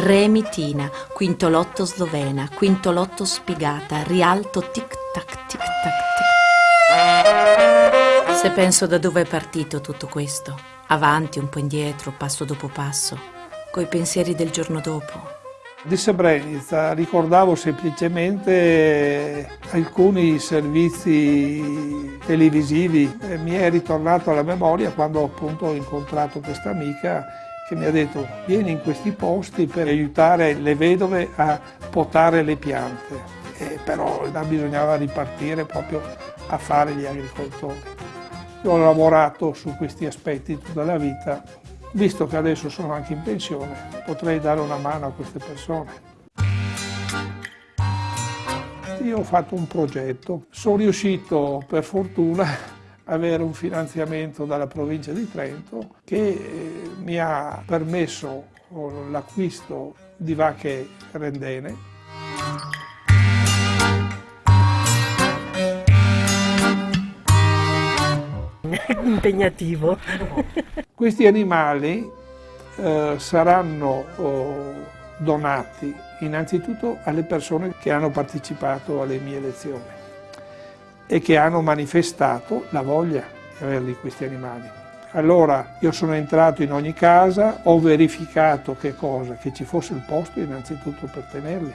Remitina, quinto lotto slovena, quinto lotto spiegata, rialto tic tac tic tac tic. Se penso da dove è partito tutto questo, avanti, un po' indietro, passo dopo passo, coi pensieri del giorno dopo, di Srebrenica ricordavo semplicemente alcuni servizi televisivi mi è ritornato alla memoria quando appunto ho incontrato questa amica che mi ha detto vieni in questi posti per aiutare le vedove a potare le piante. E però bisognava ripartire proprio a fare gli agricoltori. Io ho lavorato su questi aspetti tutta la vita Visto che adesso sono anche in pensione, potrei dare una mano a queste persone. Io ho fatto un progetto, sono riuscito per fortuna avere un finanziamento dalla provincia di Trento che eh, mi ha permesso l'acquisto di vacche rendene impegnativo. Questi animali eh, saranno oh, donati innanzitutto alle persone che hanno partecipato alle mie lezioni e che hanno manifestato la voglia di averli questi animali. Allora io sono entrato in ogni casa, ho verificato che cosa? Che ci fosse il posto innanzitutto per tenerli,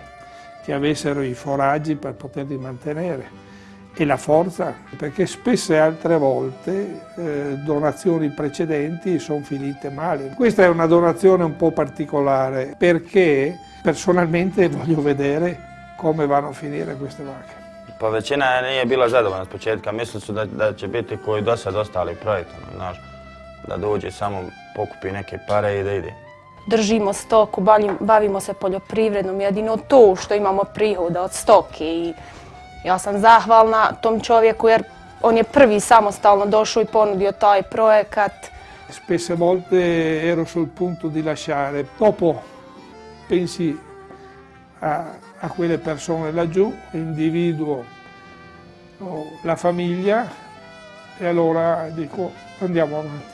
che avessero i foraggi per poterli mantenere e la forza, perché spesse altre volte eh, donazioni precedenti sono finite male. Questa è una donazione un po' particolare perché personalmente voglio vedere come vanno a finire queste vacche. Pa većina nije bila zadovoljna s početka, mislili su da, da će biti koji do sad ostali projektom, znaš, da dođe samo pokupi neke pare i da ide. Držimo stoku, bavimo se poljoprivrednom, jedino to što imamo prihoda od stoke i ja sam zahvalna tom čovjeku jer on je prvi samostalno došao i ponudio taj projekat. Spesse volte ero sul punto di lasciare, dopo pensi a, a quelle persone laggiù, l'individuo, la famiglia e allora dico andiamo avanti.